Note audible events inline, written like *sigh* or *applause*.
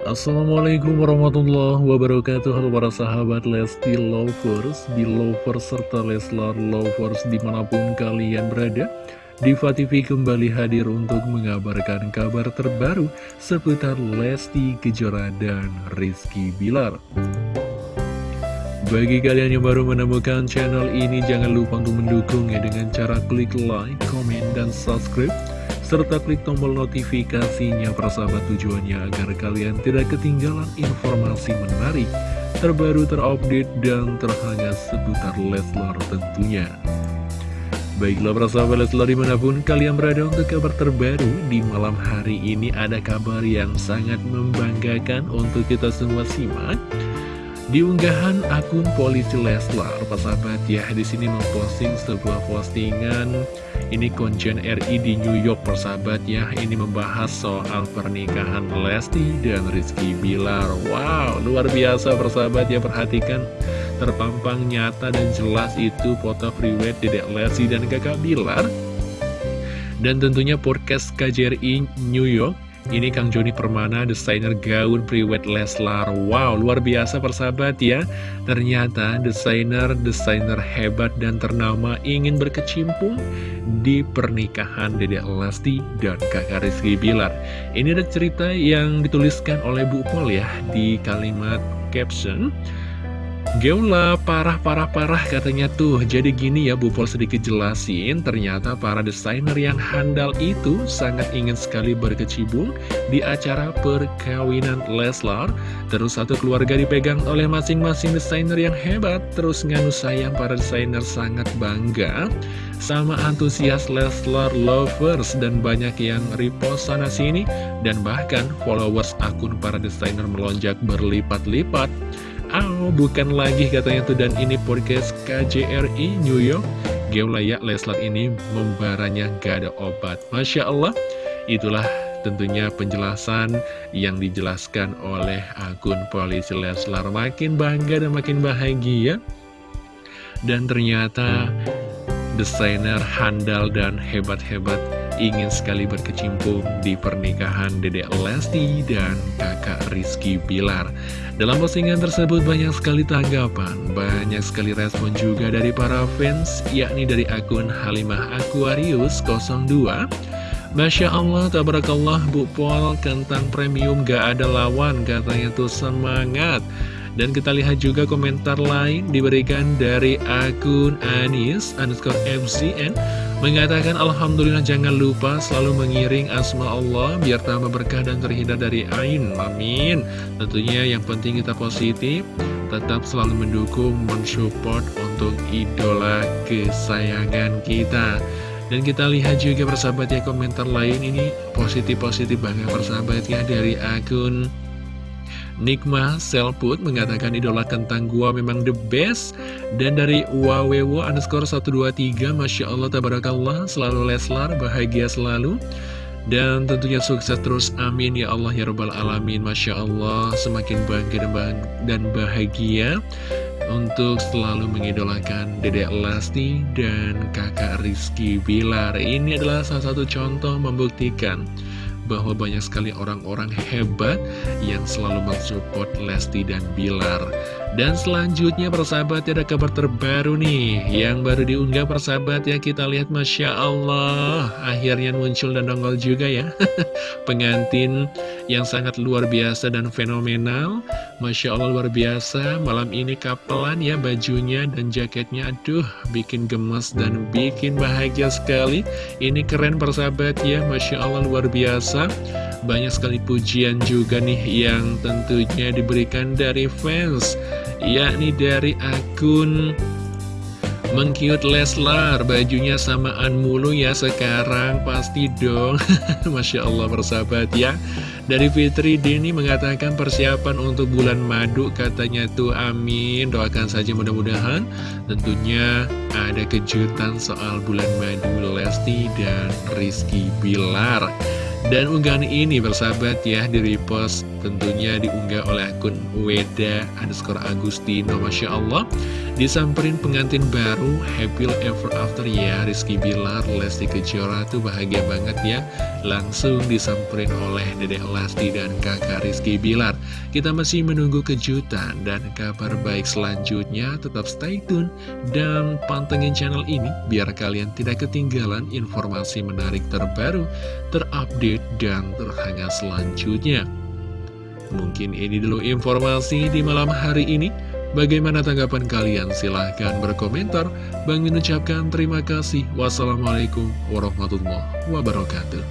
Assalamualaikum warahmatullahi wabarakatuh. Halo para sahabat Lesti Lovers, Belovers, serta Leslar Lovers di mana pun kalian berada Diva TV kembali hadir untuk mengabarkan kabar terbaru seputar Lesti Kejora dan Rizky Bilar. Bagi kalian yang baru menemukan channel ini, jangan lupa untuk mendukungnya dengan cara klik like, komen, dan subscribe serta klik tombol notifikasinya persahabat tujuannya agar kalian tidak ketinggalan informasi menarik, terbaru terupdate dan terhangat seputar Leslar tentunya. Baiklah persahabat Leslar di mana pun kalian berada untuk kabar terbaru di malam hari ini ada kabar yang sangat membanggakan untuk kita semua simak. Di unggahan akun polisi Leslar, persahabat ya di sini memposting sebuah postingan. Ini konjen RI di New York persahabat ya. Ini membahas soal pernikahan Lesti dan Rizky Bilar. Wow luar biasa persahabat ya. Perhatikan Terpampang nyata dan jelas itu foto freeway Dedek Lesti dan kakak Bilar. Dan tentunya podcast KJRI New York ini Kang Joni Permana, desainer gaun priwet Leslar. Wow, luar biasa persahabat ya. Ternyata desainer-desainer hebat dan ternama ingin berkecimpung di pernikahan Dede Lesti dan kakak Rizky Bilar. Ini ada cerita yang dituliskan oleh Bu Pol ya di kalimat caption. Geula parah-parah-parah katanya tuh. Jadi gini ya Bu Pol sedikit jelasin. Ternyata para desainer yang handal itu Sangat ingin sekali berkecibung Di acara perkawinan Leslar. Terus satu keluarga dipegang oleh masing-masing desainer yang hebat. Terus nganu sayang para desainer sangat bangga. Sama antusias Leslar lovers Dan banyak yang repost sana sini. Dan bahkan followers akun para desainer melonjak berlipat-lipat Oh, bukan lagi katanya tuh dan ini podcast KJRI New York. Geolaya Leslar ini membaranya gak ada obat. Masya Allah. Itulah tentunya penjelasan yang dijelaskan oleh akun polisi Leslar. Makin bangga dan makin bahagia. Dan ternyata desainer handal dan hebat-hebat ingin sekali berkecimpung di pernikahan Dedek Lesti dan kakak Rizky Bilar. Dalam postingan tersebut banyak sekali tanggapan, banyak sekali respon juga dari para fans, yakni dari akun Halimah Aquarius 02. Masya Allah, tabarakallah, Bu Pol, kentang premium gak ada lawan, katanya tuh semangat. Dan kita lihat juga komentar lain diberikan dari akun Anis underscore FCN Mengatakan Alhamdulillah jangan lupa selalu mengiring asma Allah biar tambah berkah dan terhindar dari ain. Amin. Tentunya yang penting kita positif, tetap selalu mendukung, mensupport untuk idola kesayangan kita. Dan kita lihat juga persahabat ya komentar lain ini positif-positif banget persahabat ya dari akun Nikma Selput mengatakan idola kentang gua memang the best. Dan dari wawewo underscore 123 Masya Allah tabarakallah selalu Leslar bahagia selalu. Dan tentunya sukses terus amin ya Allah ya Rabbal Alamin Masya Allah semakin bangga dan bahagia untuk selalu mengidolakan Dedek Lesti dan kakak Rizky Bilar. Ini adalah salah satu contoh membuktikan bahwa banyak sekali orang-orang hebat yang selalu mensupport Lesti dan Bilar. Dan selanjutnya persahabat ada kabar terbaru nih. Yang baru diunggah persahabat ya kita lihat Masya Allah. Akhirnya muncul dan nongol juga ya. *laughs* Pengantin yang sangat luar biasa dan fenomenal. Masya Allah luar biasa. Malam ini kapelan ya bajunya dan jaketnya. Aduh bikin gemes dan bikin bahagia sekali. Ini keren persahabat ya. Masya Allah luar biasa. Banyak sekali pujian juga nih yang tentunya diberikan dari fans yakni dari akun Mengkiut Leslar, bajunya samaan mulu ya sekarang, pasti dong. *laughs* Masya Allah bersahabat ya. Dari Fitri Dini mengatakan persiapan untuk bulan madu, katanya tuh amin. Doakan saja mudah-mudahan. Tentunya ada kejutan soal bulan madu Lesti dan Rizky Bilar. Dan unggahan ini bersahabat ya, di repost Tentunya diunggah oleh akun Weda underscore Agustino Masya Allah Disamperin pengantin baru Happy Ever After ya Rizky Bilar, Lesti Kejora tuh bahagia banget ya. Langsung disamperin oleh Dedek Lesti dan kakak Rizky Bilar. Kita masih menunggu kejutan dan kabar baik selanjutnya. Tetap stay tune dan pantengin channel ini Biar kalian tidak ketinggalan informasi menarik terbaru Terupdate dan terhangat selanjutnya. Mungkin ini dulu informasi di malam hari ini. Bagaimana tanggapan kalian? Silahkan berkomentar. Bang mengucapkan terima kasih. Wassalamualaikum warahmatullahi wabarakatuh.